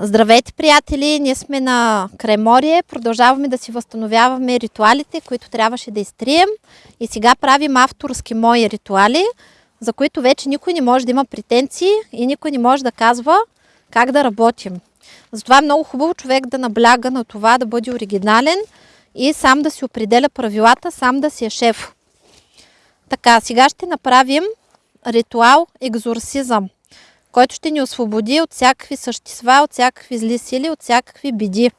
Здравейте, приятели! Ние сме на Креморие. Продължаваме да си възстановяваме ритуалите, които трябваше да изтрием. И сега правим авторски мои ритуали, за които вече никой не може да има претенции и никой не може да казва как да работим. Затова е много хубаво човек да набляга на това да бъде оригинален и сам да си определя правилата, сам да си е шеф. Така, сега ще направим ритуал екзорсизъм който ще ни освободи от всякакви същества, от всякакви зли сили, от всякакви биди,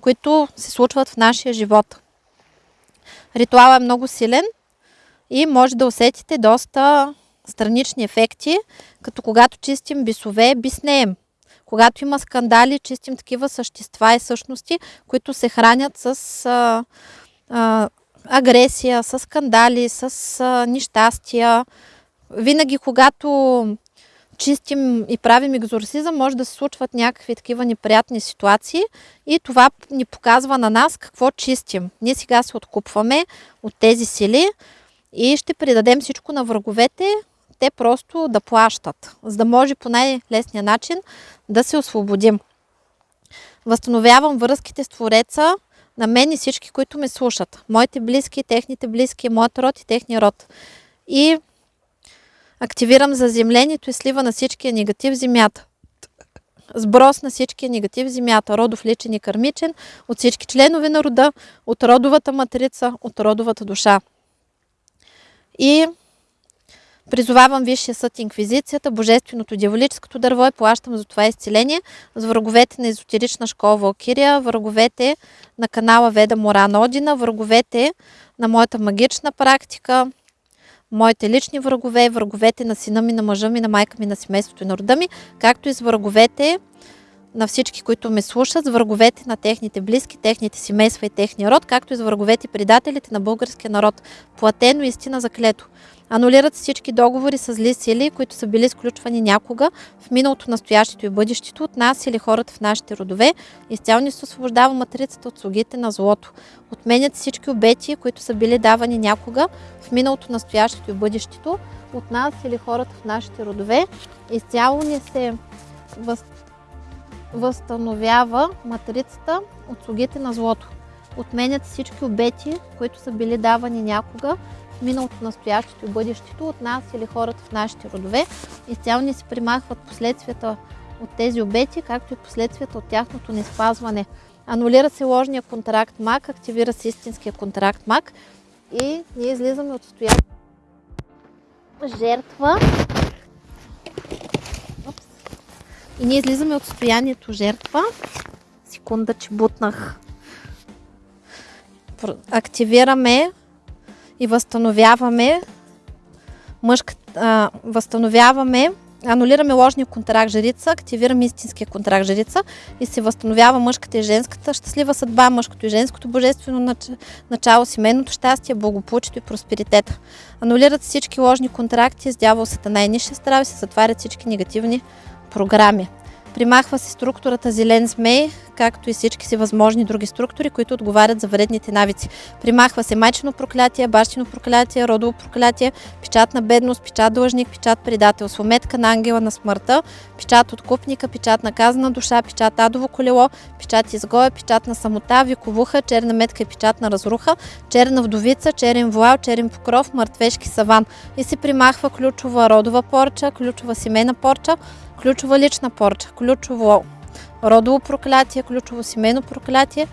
които се случват в нашия живот. Ритуалът е много силен и може да усетите доста странични ефекти, като когато чистим бисове, биснеем. Когато има скандали, чистим такива същества и същности, които се хранят с а, а, агресия, с скандали, с а, нещастия. Винаги, когато чистим и правим екзорсизъм, може да се случват някакви такива неприятни ситуации и това ни показва на нас какво чистим. Ние сега се откупваме от тези сили и ще придадем всичко на враговете, те просто да плащат, за да може по най-лесния начин да се освободим. Възстановявам връзките с Твореца на мен и всички, които ме слушат. Моите близки, техните близки, моят род и техния род. И Активирам заземлението и слива на всичкия негатив в земята. Сброс на всичкия негатив в земята, родов личен и кърмичен, от всички членове на рода, от родовата матрица, от родовата душа. И Призовавам Висшия съд Инквизицията, Божественото дяволическото дърво и плащам за това изцеление с враговете на езотерична школа Валкирия, враговете на канала Веда Морана Одина, враговете на моята магична практика, моите лични врагове, враговете на сина ми, на мъжа ми, на майка ми, на семейството и на рода ми, както и с враговете на всички, които ме слушат, с враговете на техните близки, техните семейства и техния род, както и с враговете и предателите на българския народ. Платено истина за клето. Анулират всички договори с зли сили, които са били сключвани някога в миналото, настоящето и бъдещето от нас или хората в нашите родове. Изцяло ни се освобождава матрицата от слугите на злото. Отменят всички обети, които са били давани някога в миналото, настоящето и бъдещето от нас или хората в нашите родове. Изцяло ни се въз... възстановява матрицата от слугите на злото. Отменят всички обети, които са били давани някога миналото, настоящето и бъдещето от нас или хората в нашите родове. Изцяло ни се примахват последствията от тези обети, както и последствията от тяхното неспазване. Анулира се ложния контракт МАК, активира се истинския контракт МАК и ние излизаме от стояние жертва. И ние излизаме от състоянието жертва. Секунда, че бутнах. Активираме и възстановяваме мъжката, възстановяваме, анулираме ложния контракт жрица, активираме истинския контракт жрица и се възстановява мъжката и женската щастлива съдба, мъжкото и женското божествено начало, семейното щастие, благополучието и просперитета. Анулират всички ложни контракти с дявол, сатана и ниша и се затварят всички негативни програми. Примахва се структурата зелен змей, както и всички си възможни други структури, които отговарят за вредните навици. Примахва се майчено проклятие, бащино проклятие, родово проклятие, печат на бедност, печат длъжник, печат предателство, метка на ангела на смъртта, печат откупника, печат на казана душа, печат адово колело, печат изгоя, печат на самота, виковуха, черна метка и печат на разруха, черна вдовица, черен вуал, черен покров, мъртвешки саван. И се примахва ключова родова порча, ключова семейна порча, ключова лична порча, ключово родово проклятие, ключово семейно проклятие,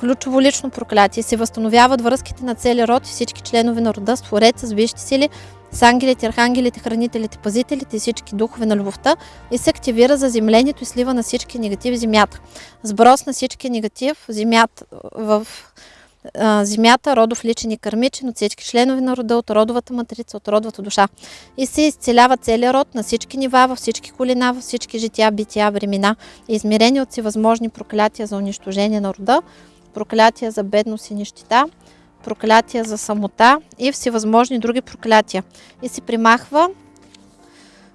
ключово лично проклятие. Се възстановяват връзките на целия род и всички членове на рода с Творец, с висшите сили с ангелите, архангелите, хранителите, пазителите и всички духове на любовта и се активира за землението и слива на всички негативи в земята. Сброс на всички негатив в земята, в а, земята, родов личен и кърмичен, от всички членове на рода, от родовата матрица, от родовата душа. И се изцелява целият род на всички нива, във всички колена, във всички жития, бития, времена, измерени от всевъзможни проклятия за унищожение на рода, проклятия за бедност и нищета, проклятия за самота и всевъзможни други проклятия. И се примахва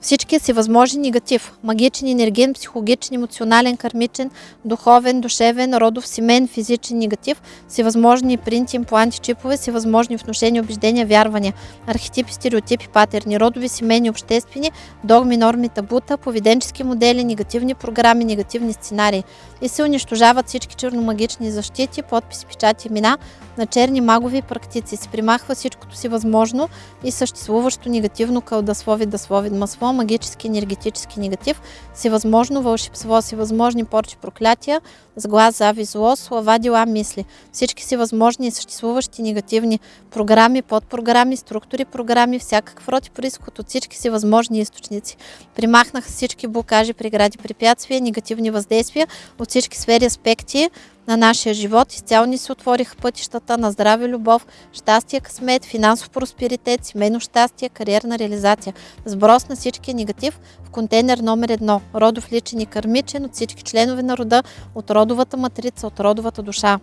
всички си възможни негатив. Магичен, енерген, психологичен, емоционален, кармичен, духовен, душевен, родов, семен, физичен негатив, всевъзможни принти, импланти, чипове, всевъзможни вношения, убеждения, вярвания, архетипи, стереотипи, патерни, родови, семейни, обществени, догми, норми, табута, поведенчески модели, негативни програми, негативни сценарии. И се унищожават всички черномагични защити, подписи, печати, имена на черни магови практици. Се примахва всичкото си възможно и съществуващо негативно кълдаслови, даслови, масло, магически, енергетически негатив, всевъзможно вълшебство, всевъзможни порчи, проклятия, с глас, зави, зло, слова, дела, мисли. Всички си възможни и съществуващи негативни програми, подпрограми, структури, програми, всякакъв род и происход от всички си възможни източници. Примахнаха всички блокажи, прегради, препятствия, негативни въздействия от всички сфери, аспекти на нашия живот. Изцяло ни се отвориха пътищата на здраве, любов, щастие, късмет, финансов просперитет, семейно щастие, кариерна реализация. Сброс на всички негатив в контейнер номер едно. Родов личен и кърмичен от всички членове на рода, от родовата матрица, от родовата душа.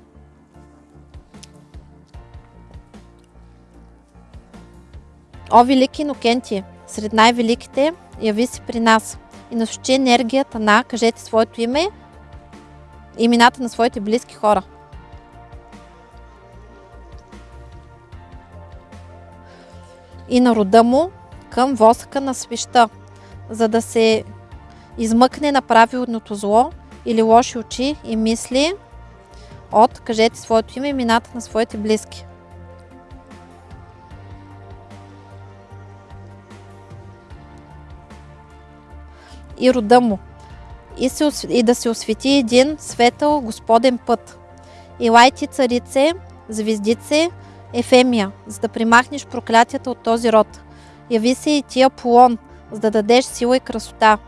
О, велики Инокенти, сред най-великите, яви се при нас и насочи енергията на, кажете своето име, имената на своите близки хора. И на рода му към восъка на свеща, за да се измъкне на правилното зло или лоши очи и мисли от, кажете своето име, имената на своите близки. И рода му. И, се, и да се освети един светъл Господен път. Илайте царице, звездице, Ефемия, за да примахнеш проклятията от този род. Яви се и ти Аполон, за да дадеш сила и красота.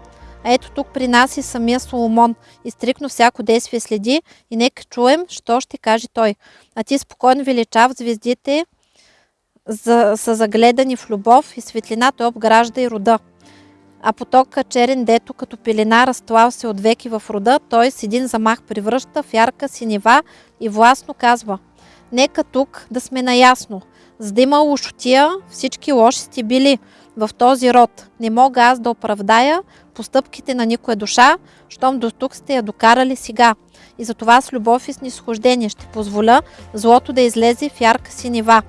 А ето тук при нас и самия Соломон. И стрикно всяко действие следи и нека чуем, що ще каже той. А ти спокойно величав звездите, за, са загледани в любов и светлина той обгражда и рода. А потока черен, дето като пелена разтлал се от веки в рода, той с един замах превръща в ярка синева и властно казва Нека тук да сме наясно. За да има лошотия, всички лоши сте били в този род. Не мога аз да оправдая постъпките на никоя душа, щом до тук сте я докарали сега. И затова с любов и снисхождение ще позволя злото да излезе в ярка синева.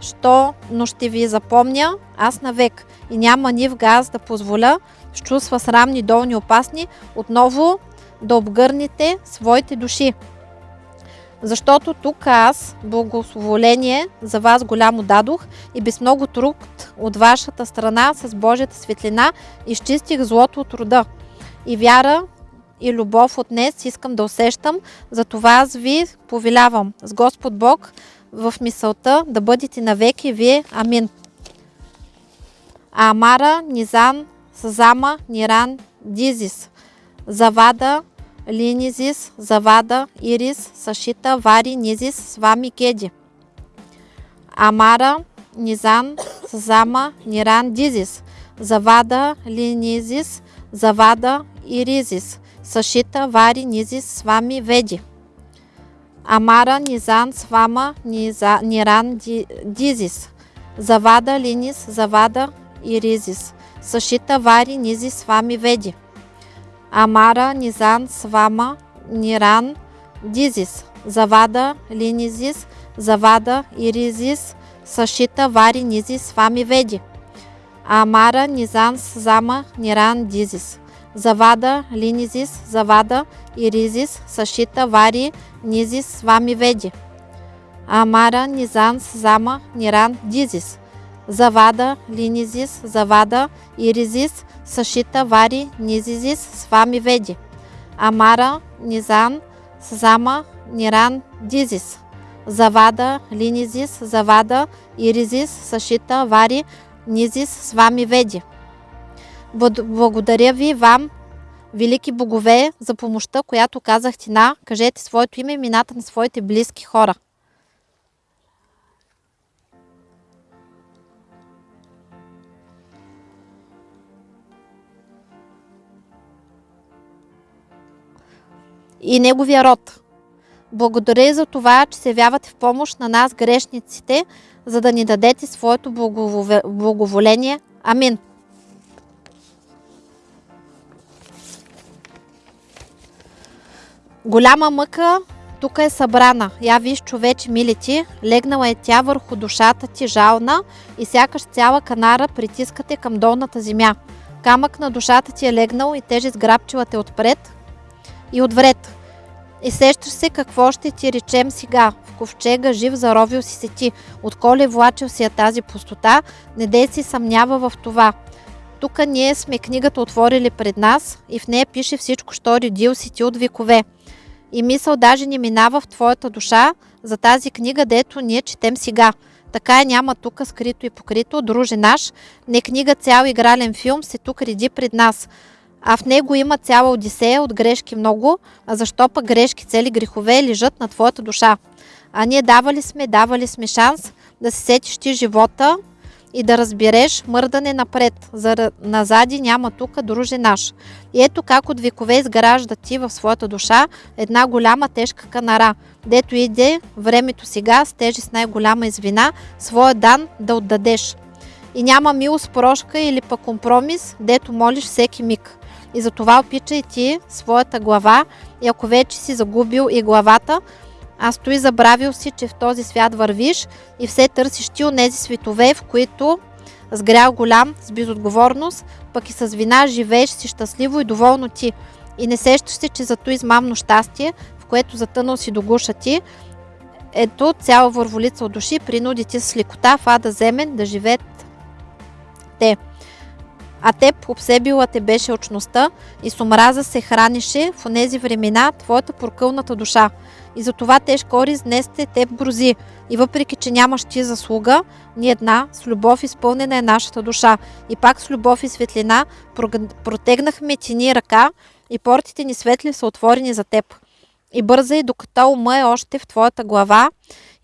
Що, но ще ви запомня аз навек и няма ни в газ да позволя с чувства срамни, долни, опасни, отново да обгърнете своите души. Защото тук аз благословоление за вас голямо дадох и без много труд от вашата страна с Божията светлина изчистих злото от рода. И вяра и любов от днес искам да усещам, за това аз ви повелявам с Господ Бог в мисълта да бъдете навеки вие. Амин. Амара, Низан, Сазама, Ниран, Дизис, Завада, Линизис, Завада, Ирис, Сашита, Вари, Низис, Свами, Кеди. Амара, Низан, Сазама, Ниран, Дизис, Завада, Линизис, Завада, Иризис, Сашита, Вари, Низис, Свами, Веди. Амара, Низан, Свама, Ниран, Дизис, Завада, Линис, Завада, Иризис, Сашита, Вари, Низи, Свами, Веди. Амара, Низан, Свама, Ниран, Дизис, Завада, Линизис, Завада, Иризис, Сашита, Вари, Низи, Свами, Веди. Амара, Низан, Зама, Ниран, Дизис. Завада, Линизис, Завада, Иризис, Сашита, Вари, Низис, Свами, Веди. Амара, Низан, Зама, Ниран, Дизис. Завада, Линизис, Завада, Иризис, Сашита, Вари, Низизис, Свами, Веди. Амара, Низан, Сазама, Ниран, Дизис. Завада, Линизис, Завада, Иризис, Сашита, Вари, Низис с вами веди. Благодаря ви вам, велики богове, за помощта, която казахте на, кажете своето име и имената на своите близки хора. И неговия род. Благодаря и за това, че се явявате в помощ на нас, грешниците, за да ни дадете своето благоволение. Амин. Голяма мъка тук е събрана. Я виж, човече, мили ти, легнала е тя върху душата ти жална и сякаш цяла канара притискате към долната земя. Камък на душата ти е легнал и тежест грабчила те отпред и отвред. И сещаш се какво ще ти речем сега. В ковчега жив заровил си се ти. Отколе влачил си я тази пустота, не дей си съмнява в това. Тук ние сме книгата отворили пред нас и в нея пише всичко, що редил си ти от векове. И мисъл даже не минава в твоята душа за тази книга, дето ние четем сега. Така е няма тук скрито и покрито, друже наш, не книга цял игрален филм се тук реди пред нас. А в него има цяла одисея от грешки много, а защо пък грешки цели грехове лежат на твоята душа. А ние давали сме, давали сме шанс да се сетиш ти живота и да разбереш мърдане напред. За назади няма тук друже наш. И ето как от векове изгражда ти в своята душа една голяма тежка канара, дето иде времето сега с тежест най-голяма извина, своя дан да отдадеш. И няма милост прошка или пък компромис, дето молиш всеки миг. И затова опичай ти своята глава и ако вече си загубил и главата, а стои забравил си, че в този свят вървиш и все търсиш ти онези светове, в които с грял голям, с безотговорност, пък и с вина живееш си щастливо и доволно ти. И не сещаш се, че зато измамно щастие, в което затънал си до гуша ти, ето цяла върволица от души принуди ти с лекота в ада земен да живеят те. А теб обсебила те беше очността и с омраза се хранише в онези времена твоята прокълната душа. И затова тежко ориз днес те теб брози. И въпреки, че нямаш ти заслуга, ни една, с любов изпълнена е нашата душа. И пак с любов и светлина протегнахме ти ни ръка и портите ни светли са отворени за теб. И бързай, докато ума е още в твоята глава,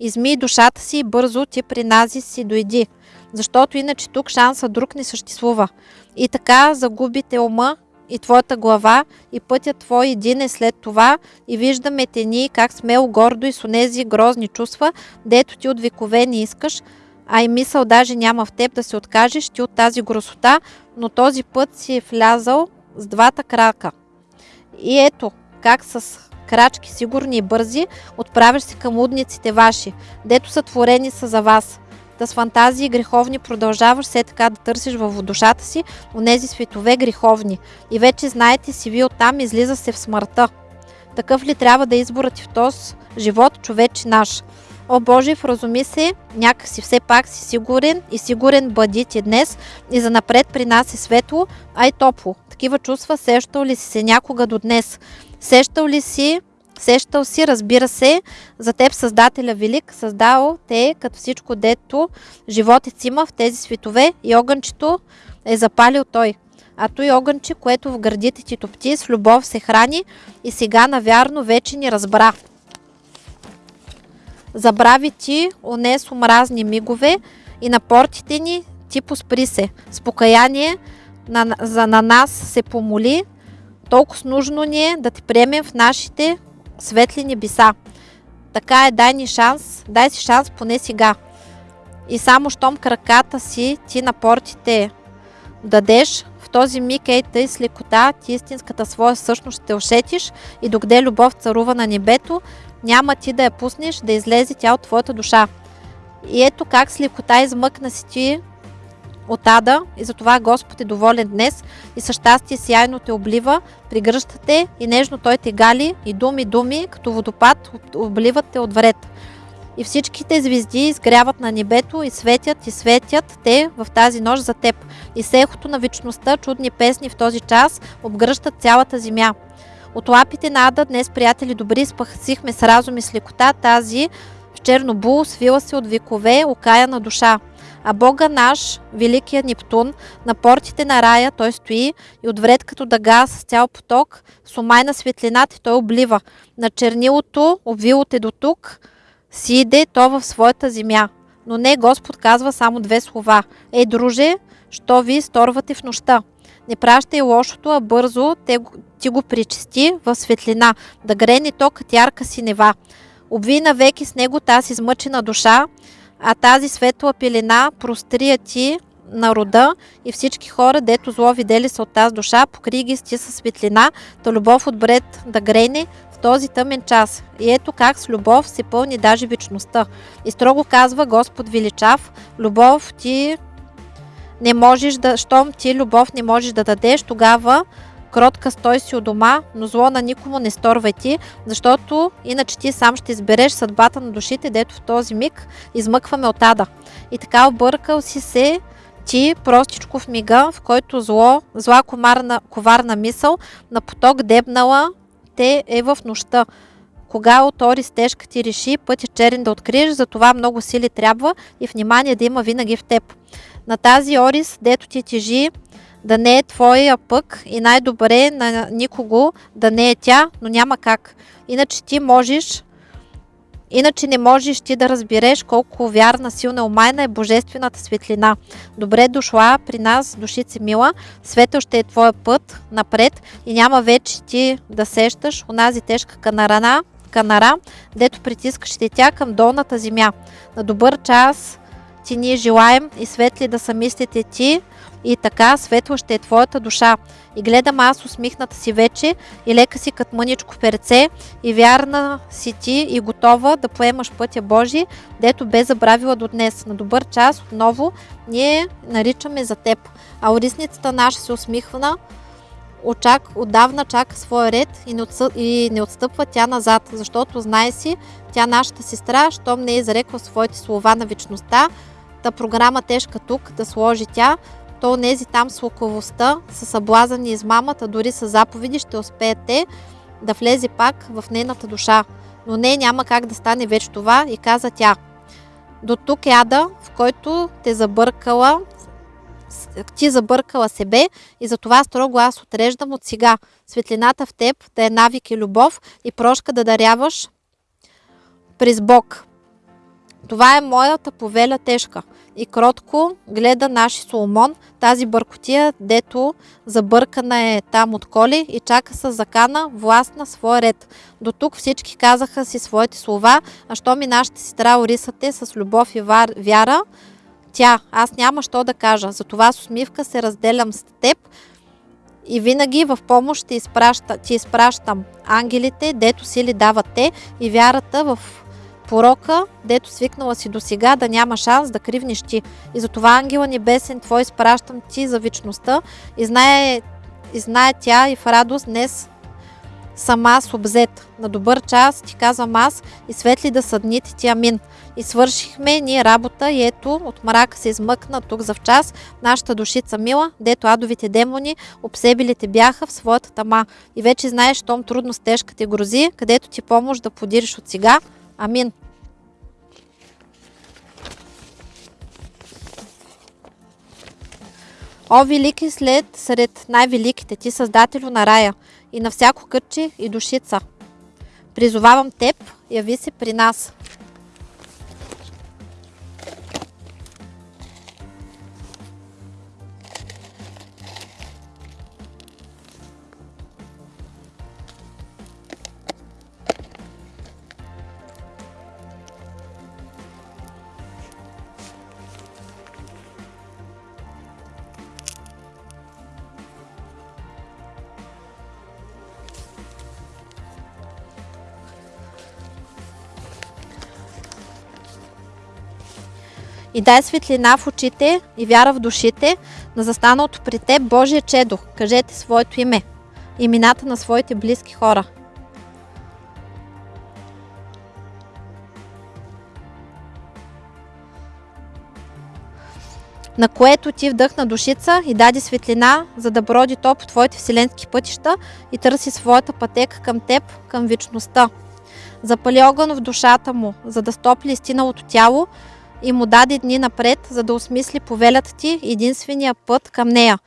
изми душата си и бързо ти при нази си дойди, защото иначе тук шанса друг не съществува. И така загубите ума и твоята глава и пътят твой един е след това и виждаме те ние как смело, гордо и с онези грозни чувства, дето ти от векове не искаш, а и мисъл даже няма в теб да се откажеш ти от тази грозота, но този път си е влязал с двата крака. И ето, как с крачки сигурни и бързи, отправяш се към лудниците ваши, дето са творени са за вас. С фантазии греховни продължаваш все така да търсиш във душата си онези светове греховни. И вече знаете си ви оттам излиза се в смъртта. Такъв ли трябва да е изборът ти в този живот, човече наш? О Боже, вразуми се, някакси все пак си сигурен и сигурен бъди ти днес и за напред при нас е светло, а и топло. Такива чувства сещал ли си се някога до днес? Сещал ли си Сещал си, разбира се, за теб Създателя Велик, създал те като всичко дето животец има в тези светове и огънчето е запалил той. А той огънче, което в гърдите ти топти, с любов се храни и сега навярно вече ни разбра. Забрави ти онес омразни мигове и на портите ни ти поспри се. С покаяние на, за на нас се помоли, толкова нужно ни е да те приемем в нашите светли небеса. Така е, дай ни шанс, дай си шанс поне сега. И само щом краката си ти на портите дадеш, в този миг ей тъй с лекота ти истинската своя същност ще усетиш и докъде любов царува на небето, няма ти да я пуснеш да излезе тя от твоята душа. И ето как с лекота измъкна си ти от ада и затова Господ е доволен днес и със щастие сияйно те облива, пригръща те и нежно той те гали и думи, думи, като водопад обливат те от вред. И всичките звезди изгряват на небето и светят и светят те в тази нощ за теб. И с ехото на вечността чудни песни в този час обгръщат цялата земя. От лапите на Ада днес, приятели добри, спахсихме с разум и с лекота тази в черно бул, свила се от векове, окая на душа. А Бога наш, великият Нептун, на портите на рая той стои и отвред като дъга с цял поток, с омайна светлината той облива. На чернилото, обвило те до тук, си иде то в своята земя. Но не Господ казва само две слова. Ей, друже, що ви сторвате в нощта? Не пращай лошото, а бързо те, ти го причисти в светлина, да грени то като ярка синева. Обви навеки с него тази измъчена душа, а тази светла пелена прострия ти на рода и всички хора, дето зло видели са от тази душа, покри ги сти със светлина, та любов отбред да грене в този тъмен час. И ето как с любов се пълни даже вечността. И строго казва Господ величав, любов ти не можеш да, щом ти любов не можеш да дадеш, тогава кротка стой си у дома, но зло на никому не сторвай ти, защото иначе ти сам ще избереш съдбата на душите, дето в този миг измъкваме от ада. И така объркал си се ти простичко в мига, в който зло, зла комарна, коварна мисъл на поток дебнала те е в нощта. Кога от Орис тежка ти реши пътя черен да откриеш, за това много сили трябва и внимание да има винаги в теб. На тази Орис, дето ти тежи, да не е твоя пък и най-добре на никого да не е тя, но няма как. Иначе ти можеш, иначе не можеш ти да разбереш колко вярна, силна, омайна е божествената светлина. Добре дошла при нас, душице мила, светъл ще е твоя път напред и няма вече ти да сещаш онази тежка канарана, канара, дето притискаш тя към долната земя. На добър час ти ние желаем и светли да са мислите ти, и така светла ще е твоята душа. И гледам аз усмихната си вече и лека си като мъничко перце и вярна си ти и готова да поемаш пътя Божи, дето бе забравила до днес. На добър час отново ние наричаме за теб. А орисницата наша се усмихвана, очак, отдавна чака своя ред и не, отсъ... и не отстъпва тя назад, защото знае си, тя нашата сестра, щом не е зарекла своите слова на вечността, та програма тежка тук да сложи тя, то нези там с луковостта, с съблазън и измамата, дори с заповеди ще успеете да влезе пак в нейната душа. Но не, няма как да стане вече това и каза тя. До тук ада, в който те забъркала, ти забъркала себе и затова строго аз отреждам от сега светлината в теб да е навик и любов и прошка да даряваш през Бог. Това е моята повеля тежка. И кротко гледа наши Соломон, тази бъркотия, дето забъркана е там от коли и чака с закана власт на своя ред. До тук всички казаха си своите слова, а що ми нашата сестра Орисате с любов и вяра, тя, аз няма що да кажа, затова с усмивка се разделям с теб и винаги в помощ ти, изпраща, ти изпращам ангелите, дето сили дават те и вярата в порока, дето свикнала си до сега да няма шанс да кривниш ти. И затова ангела небесен твой изпращам ти за вечността и знае, и знае тя и в радост днес сама с обзет. На добър час ти казвам аз и светли да са дните ти, амин. И свършихме ние работа и ето от мрака се измъкна тук за час нашата душица мила, дето адовите демони обсебилите бяха в своята тама. И вече знаеш, щом трудно с тежка те грози, където ти помощ да подириш от сега. Амин. О, велики след сред най-великите ти, Създателю на рая и на всяко кътче и душица. Призовавам теб, яви се при нас. И дай светлина в очите и вяра в душите на застаналото при теб Божие чедо. Кажете своето име, имената на своите близки хора. на което ти вдъхна душица и даде светлина, за да броди то по твоите вселенски пътища и търси своята пътека към теб, към вечността. Запали огън в душата му, за да стопли истиналото тяло и му даде дни напред, за да осмисли повелята ти единствения път към нея.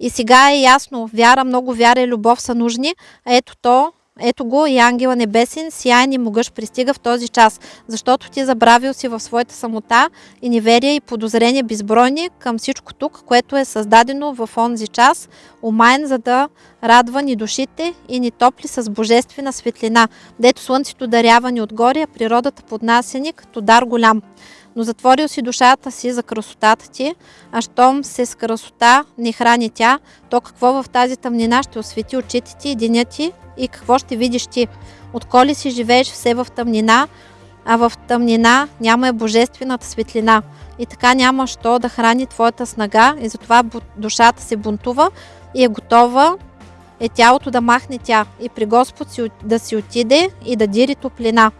И сега е ясно, вяра, много вяра и любов са нужни, а ето то, ето го и ангела небесен, сияен и могъж пристига в този час, защото ти забравил си в своята самота и неверие и подозрение безбройни към всичко тук, което е създадено в онзи час, умайн за да радва ни душите и ни топли с божествена светлина, дето слънцето дарява ни отгоре, а природата поднася ни като дар голям но затворил си душата си за красотата ти, а щом се с красота не храни тя, то какво в тази тъмнина ще освети очите ти и деня ти и какво ще видиш ти? Отколи си живееш все в тъмнина, а в тъмнина няма е божествената светлина. И така няма що да храни твоята снага и затова душата се бунтува и е готова е тялото да махне тя и при Господ си, да си отиде и да дири топлина.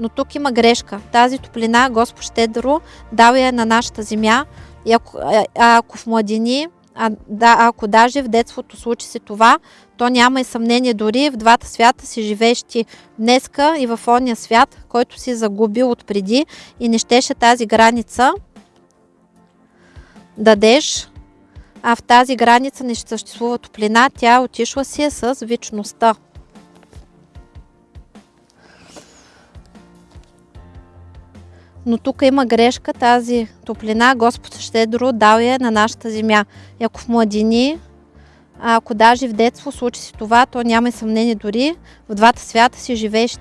Но тук има грешка. Тази топлина Господ щедро дава я на нашата земя и ако, а, ако в младини, а, да, ако даже в детството случи се това, то няма и съмнение дори в двата свята си живееш ти днеска и в ония свят, който си загубил отпреди и не щеше тази граница дадеш, а в тази граница не съществува топлина, тя отишла си е с вечността. Но тук има грешка, тази топлина Господ щедро дал я на нашата земя. И ако в младини, ако даже в детство случи си това, то няма и съмнение дори в двата свята си живееш.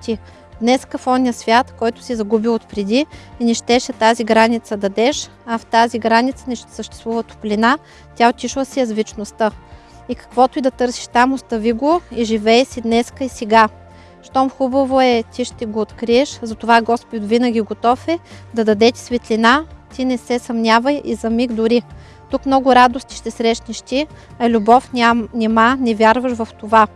Днес в ония свят, който си загубил от преди и не щеше тази граница дадеш, а в тази граница не ще съществува топлина, тя отишла си с вечността. И каквото и да търсиш там, остави го и живей си днеска и сега. Щом хубаво е, ти ще го откриеш, затова Господ винаги готов е да даде ти светлина, ти не се съмнявай и за миг дори. Тук много радости ще срещнеш ти, а любов ням, нема, не вярваш в това.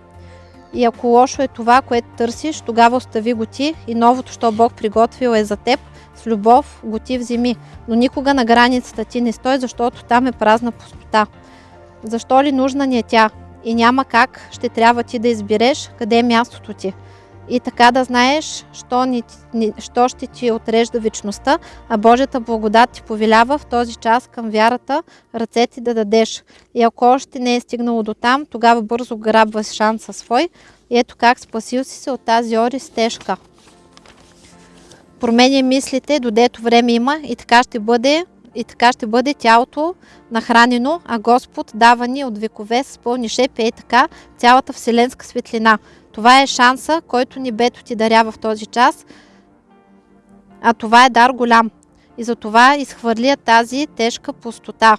И ако лошо е това, което търсиш, тогава остави го ти и новото, що Бог приготвил е за теб, с любов го ти вземи. Но никога на границата ти не стой, защото там е празна пустота. Защо ли нужна ни е тя? И няма как, ще трябва ти да избереш къде е мястото ти и така да знаеш, що, ни, ни, що ще ти отрежда вечността, а Божията благодат ти повелява в този час към вярата ръцете да дадеш. И ако още не е стигнало до там, тогава бързо грабваш шанса свой. И ето как спасил си се от тази ори стежка. Променя мислите, додето време има и така ще бъде и така ще бъде тялото нахранено, а Господ дава ни от векове с пълни шепи и така цялата вселенска светлина. Това е шанса, който небето ти дарява в този час, а това е дар голям. И за това изхвърля тази тежка пустота.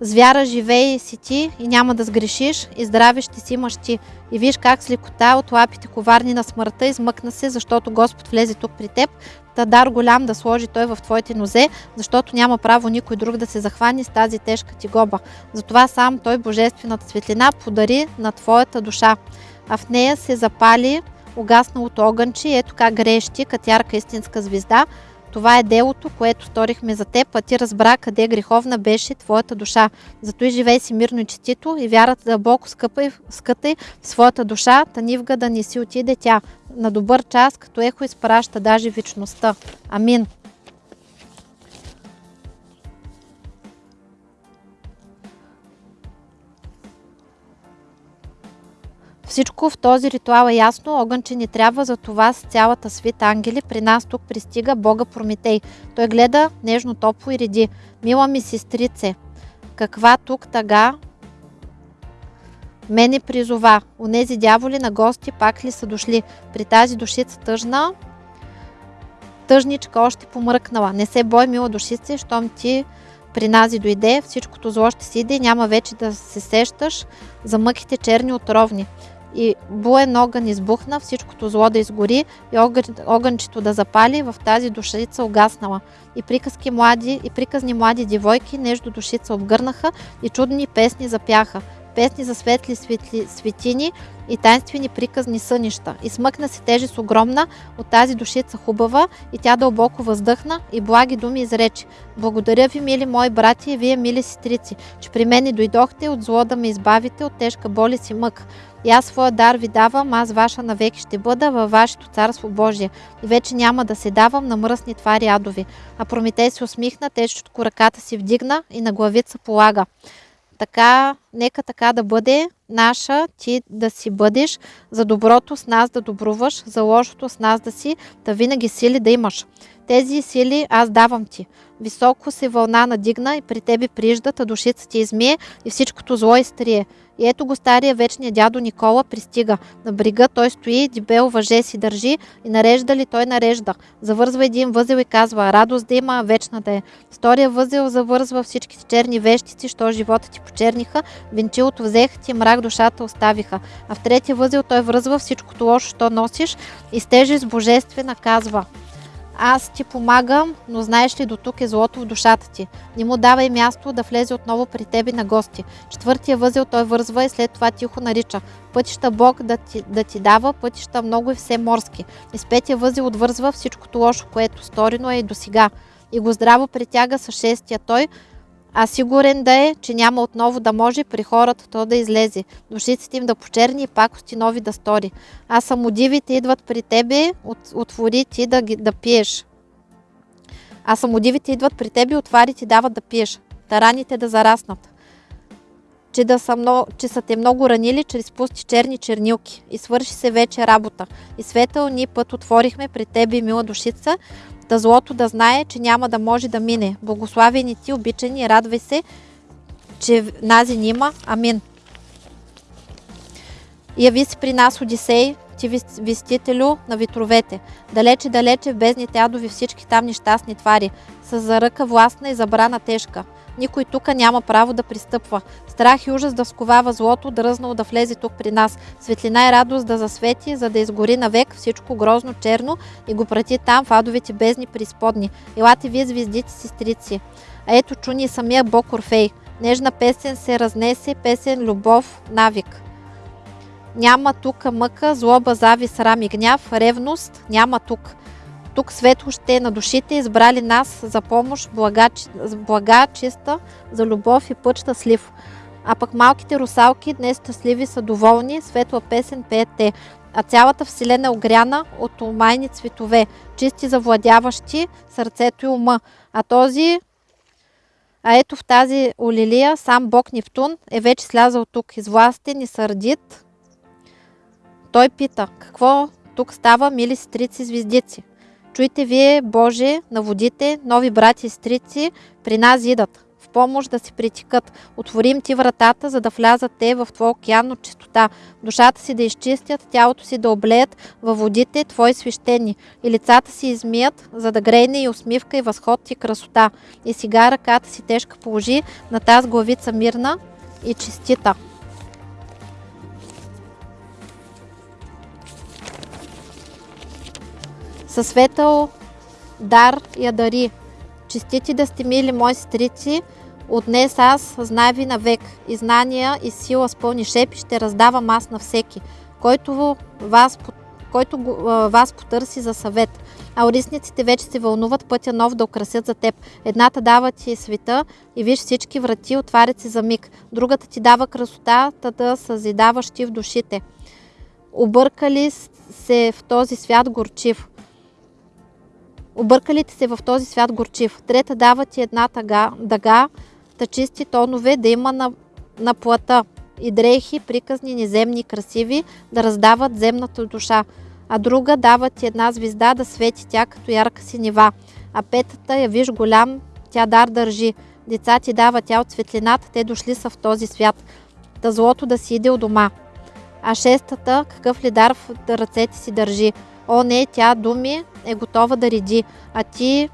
С вяра живей си ти и няма да сгрешиш и здраве ще си имаш ти. И виж как с лекота от лапите коварни на смъртта измъкна се, защото Господ влезе тук при теб. Та дар голям да сложи той в твоите нозе, защото няма право никой друг да се захвани с тази тежка ти гоба. Затова сам той божествената светлина подари на твоята душа а в нея се запали угасналото огънче и ето как грещи, като ярка истинска звезда. Това е делото, което сторихме за теб, а ти разбра къде греховна беше твоята душа. Зато и живей си мирно и честито и вярата дълбоко скъпай, скътай в своята душа, танивга да не си отиде тя. На добър час, като ехо изпраща даже вечността. Амин. Всичко в този ритуал е ясно, огънче ни трябва, за това с цялата свит ангели при нас тук пристига Бога Прометей. Той гледа нежно, топло и реди. Мила ми сестрице, каква тук тъга мене призова. Онези дяволи на гости пак ли са дошли? При тази душица тъжна, тъжничка още помръкнала. Не се бой, мила душице, щом ти при нази дойде, всичкото зло ще си иде, няма вече да се сещаш за мъките черни отровни и буен огън избухна, всичкото зло да изгори и огън, огънчето да запали, в тази душица угаснала. И приказки млади, и приказни млади девойки нежно душица обгърнаха и чудни песни запяха. Песни за светли светли, светини и тайнствени приказни сънища. И смъкна се тежест огромна от тази душица хубава и тя дълбоко въздъхна и благи думи изрече. Благодаря ви, мили мои брати и вие, мили сестрици, че при мене дойдохте от зло да ме избавите от тежка боли си мък. И аз своя дар ви давам, аз ваша навеки ще бъда във вашето царство Божие. И вече няма да се давам на мръсни твари адови. А Прометей се усмихна, тежко ръката си вдигна и на главица полага. Така, нека така да бъде наша, ти да си бъдеш, за доброто с нас да добруваш, за лошото с нас да си, да винаги сили да имаш. Тези сили аз давам ти. Високо се вълна надигна и при тебе приждат, а душица ти измие и всичкото зло изтрие. И ето го стария вечния дядо Никола пристига. На брига той стои, дебел въже си държи и нарежда ли той нарежда. Завързва един възел и казва, радост да има, вечна да е. Втория възел завързва всичките черни вещици, що живота ти почерниха, венчилото взеха ти, мрак душата оставиха. А в третия възел той връзва всичкото лошо, що носиш и с тежест божествена казва, аз ти помагам, но знаеш ли до тук е злото в душата ти. Не му давай място да влезе отново при тебе на гости. Четвъртия възел той вързва и след това тихо нарича. Пътища Бог да ти, да ти дава, пътища много и все морски. И с петия възел отвързва всичкото лошо, което сторено е и до сега. И го здраво притяга с шестия той, а сигурен да е, че няма отново да може при хората то да излезе, душиците им да почерни и пакости нови да стори. А самодивите идват при тебе, от, отвори ти да, да пиеш. А самодивите идват при тебе, отвари ти дават да пиеш. Тараните да зараснат. Че, да са много, че са те много ранили чрез пусти черни чернилки. И свърши се вече работа. И светъл ни път отворихме при тебе, мила душица, да злото да знае, че няма да може да мине. Благославени ти, обичани, радвай се, че нази нима. Амин. Яви си при нас, Одисей, ти вестителю на витровете. Далече, далече в бездните адови всички там нещастни твари, с заръка властна и забрана тежка. Никой тук няма право да пристъпва. Страх и ужас да сковава злото, дръзнало да влезе тук при нас. Светлина и радост да засвети, за да изгори навек всичко грозно черно и го прати там в адовите бездни преизподни. Елате вие звездите сестрици. А ето чуни самия Бог Орфей. Нежна песен се разнесе, песен любов, навик. Няма тук мъка, злоба, зави, срам и гняв, ревност, няма тук. Тук светло ще е на душите, избрали нас за помощ, блага, блага чиста, за любов и път щастлив. А пък малките русалки днес щастливи са доволни, светла песен пеят те. А цялата вселена е огряна от омайни цветове, чисти завладяващи сърцето и ума. А този а ето в тази олилия сам бог Нептун е вече слязал тук, извластен и сърдит. Той пита, какво тук става, мили сестрици звездици? Чуйте вие, Боже, на водите, нови брати и стрици, при нас идат, в помощ да си притикат. Отворим ти вратата, за да влязат те в Твой океан от чистота, душата си да изчистят, тялото си да облеят във водите Твои свещени и лицата си измият, за да грейне и усмивка и възход и красота. И сега ръката си тежка положи на тази главица мирна и чистита. Със светъл дар я дари. Честити да сте мили мои сестрици, от днес аз знай ви навек и знания и сила с пълни шепи ще раздавам аз на всеки, който вас, който вас потърси за съвет. А орисниците вече се вълнуват пътя нов да украсят за теб. Едната дава ти света и виж всички врати отварят се за миг. Другата ти дава красотата да съзидаваш ти в душите. Объркали се в този свят горчив. Объркалите се в този свят горчив. Трета дава ти една тъга, дъга, та чисти тонове да има на, на плата и дрехи, приказни, неземни, красиви, да раздават земната душа. А друга дава ти една звезда да свети тя като ярка синева. А петата я виж голям, тя дар държи. Деца ти дава тя от светлината, те дошли са в този свят. Та злото да си иде у дома. А шестата, какъв ли дар в ръцете си държи. О, не, тя думи е готова да реди, а ти,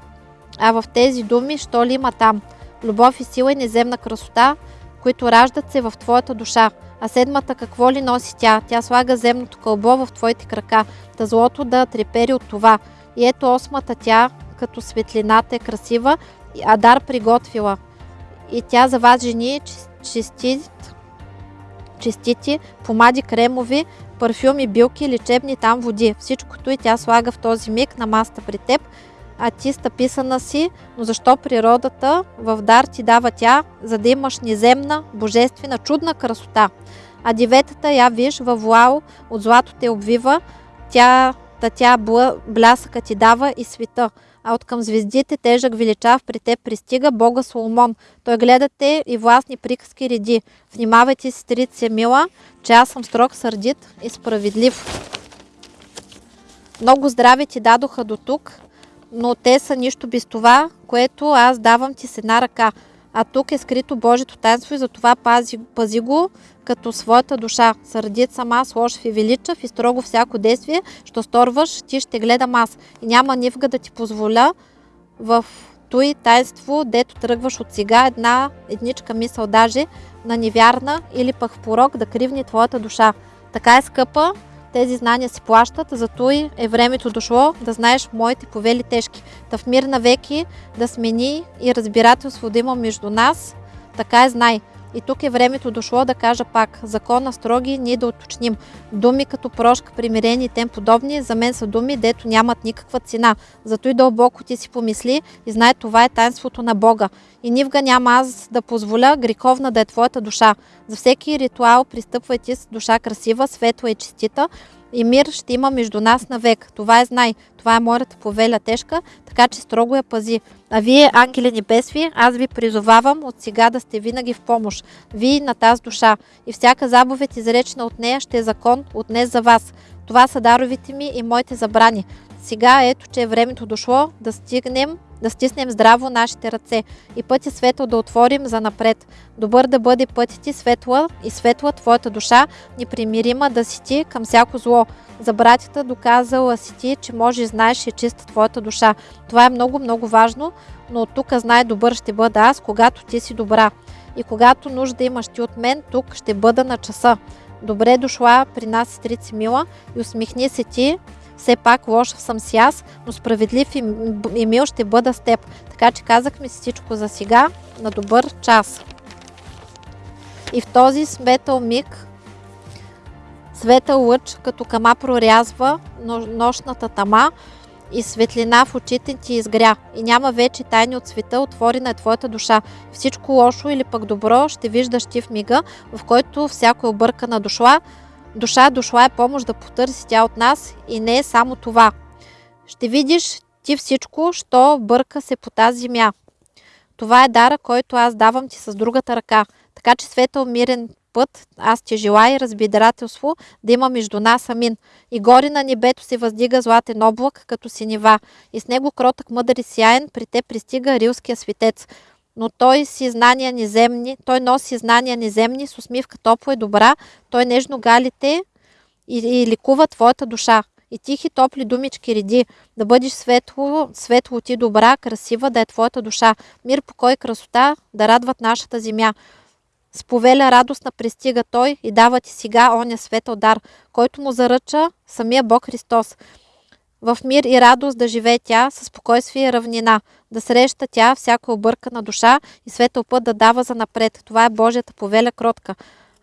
а в тези думи, що ли има там? Любов и сила и неземна красота, които раждат се в твоята душа. А седмата какво ли носи тя? Тя слага земното кълбо в твоите крака, да злото да трепери от това. И ето осмата тя, като светлината е красива, а дар приготвила. И тя за вас жени честит, честити, помади кремови, парфюми, билки, лечебни там води. Всичкото и тя слага в този миг на маста при теб, а ти стъписана си, но защо природата в дар ти дава тя, за да имаш неземна, божествена, чудна красота. А деветата, я виж, във вуал от злато те обвива, тя, та тя блясъка ти дава и света. А от към звездите тежък величав при те пристига Бога Соломон. Той гледате и властни приказки реди. Внимавайте, сестрица мила, че аз съм строг, сърдит и справедлив. Много здраве ти дадоха до тук, но те са нищо без това, което аз давам ти с една ръка. А тук е скрито Божието таинство и затова пази, пази го като своята душа. Сърдит съм аз, и величав и строго всяко действие, що сторваш, ти ще гледам аз. И няма нивга да ти позволя в той таинство, дето тръгваш от сега една едничка мисъл даже на невярна или пък в порок да кривни твоята душа. Така е скъпа, тези знания си плащат, зато и е времето дошло да знаеш моите повели тежки. Та в мир на веки да смени и разбирателство да има между нас, така е знай. И тук е времето дошло да кажа пак, закона строги, ние да уточним. Думи като прошка, примирение и тем подобни, за мен са думи, дето нямат никаква цена. Зато и дълбоко ти си помисли и знай това е таинството на Бога. И нивга няма аз да позволя греховна да е твоята душа. За всеки ритуал пристъпвайте с душа красива, светла и честита, и мир ще има между нас навек. Това е знай. Това е моята повеля тежка, така че строго я пази. А вие, ангели небесви, аз ви призовавам от сега да сте винаги в помощ. Вие на тази душа. И всяка заповед, изречена от нея, ще е закон от днес за вас. Това са даровите ми и моите забрани. Сега ето, че е времето дошло да стигнем да стиснем здраво нашите ръце и пътя светъл да отворим за напред. Добър да бъде пътят ти светла и светла твоята душа, непримирима да си ти към всяко зло. За братята доказала си ти, че може и знаеш и чиста твоята душа. Това е много, много важно, но от тук знай добър ще бъда аз, когато ти си добра. И когато нужда имаш ти от мен, тук ще бъда на часа. Добре дошла при нас, сестрица Мила, и усмихни се ти, все пак лош съм си аз, но справедлив и мил ще бъда с теб. Така че казахме си всичко за сега. На добър час. И в този светъл миг светъл лъч като кама прорязва нощната тама и светлина в очите ти изгря. И няма вече тайни от света, отворена е твоята душа. Всичко лошо или пък добро ще виждаш ти в мига, в който всяко е объркана дошла, душа дошла е помощ да потърси тя от нас и не е само това. Ще видиш ти всичко, що бърка се по тази земя. Това е дара, който аз давам ти с другата ръка. Така че светъл мирен път, аз ти желая разбидателство да има между нас, амин. И горе на небето се въздига златен облак, като синева, и с него кротък мъдър и сияен, при те пристига рилския светец. Но той си знания неземни, той носи знания неземни, с усмивка топла и добра, той нежно галите и, и ликува твоята душа. И тихи топли думички реди, да бъдеш светло, светло ти добра, красива, да е твоята душа. Мир, покой, красота, да радват нашата земя. С повеля радостна пристига той и дава ти сега оня светъл дар, който му заръча самия Бог Христос. В мир и радост да живее тя, със спокойствие и равнина, да среща тя всяка объркана душа и светъл път да дава за напред. Това е Божията повеля кротка.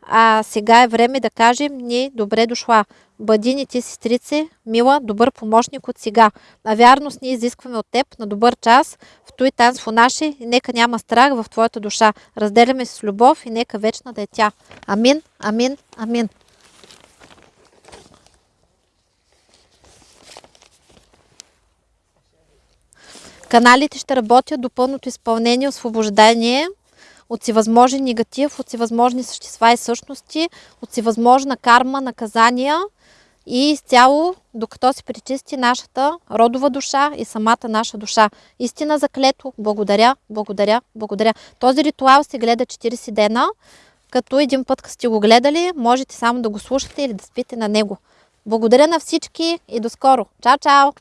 А сега е време да кажем ни добре дошла. Бъди ни ти, сестрице, мила, добър помощник от сега. А вярност ние изискваме от теб на добър час, в той танство наше и нека няма страх в твоята душа. Разделяме се с любов и нека вечна да е тя. Амин, амин, амин. Каналите ще работят до пълното изпълнение, освобождение от всевъзможен негатив, от всевъзможни същества и същности, от всевъзможна карма, наказания и изцяло, докато се причисти нашата родова душа и самата наша душа. Истина заклето. Благодаря, благодаря, благодаря. Този ритуал се гледа 40 дена, като един път, като сте го гледали, можете само да го слушате или да спите на него. Благодаря на всички и до скоро. Чао, чао!